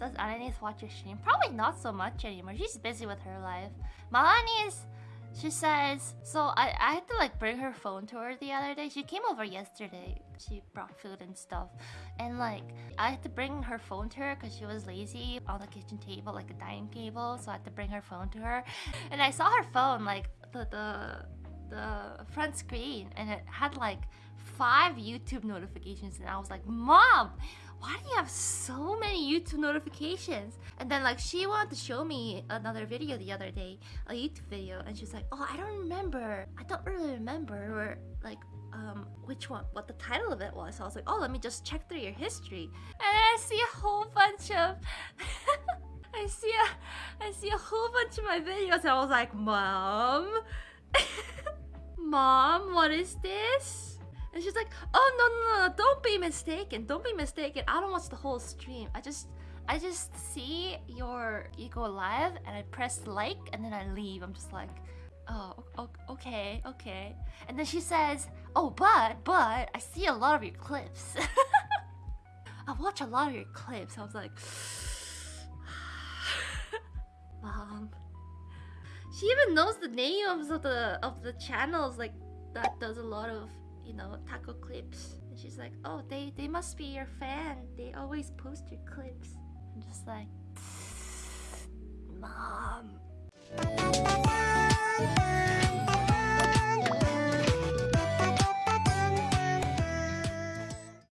does Ananis watch your stream? Probably not so much anymore. She's busy with her life. Malani is she says, so I, I had to like bring her phone to her the other day. She came over yesterday. She brought food and stuff. And like, I had to bring her phone to her because she was lazy on the kitchen table, like a dining table. So I had to bring her phone to her. And I saw her phone, like the, the, the front screen, and it had like five YouTube notifications. And I was like, Mom, why do you have so many YouTube notifications? And then like she wanted to show me another video the other day, a YouTube video, and she's like, oh, I don't remember. I don't really remember or like um which one what the title of it was. So I was like, oh, let me just check through your history. And I see a whole bunch of I see a I see a whole bunch of my videos and I was like, Mom Mom, what is this? And she's like, oh no, no, no, don't be mistaken. Don't be mistaken. I don't watch the whole stream. I just I just see your you go live and I press like and then I leave. I'm just like, oh, okay, okay. And then she says, oh, but, but, I see a lot of your clips. I watch a lot of your clips. I was like, mom. She even knows the names of the of the channels like that does a lot of you know, taco clips. And she's like, oh, they, they must be your fan. They always post your clips. I'm just like,